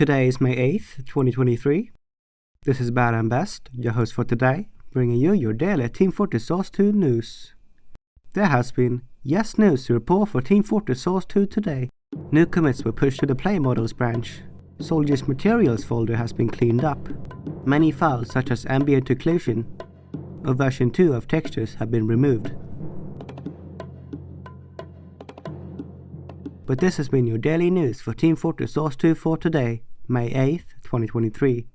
Today is May 8th, 2023. This is Bad and Best, your host for today, bringing you your daily Team Fortress Source 2 news. There has been yes news to report for Team Fortress Source 2 today. New commits were pushed to the Play Models branch. Soldiers Materials folder has been cleaned up. Many files such as ambient occlusion or version 2 of textures have been removed. But this has been your daily news for Team Fortress Source 2 for today, May 8th, 2023.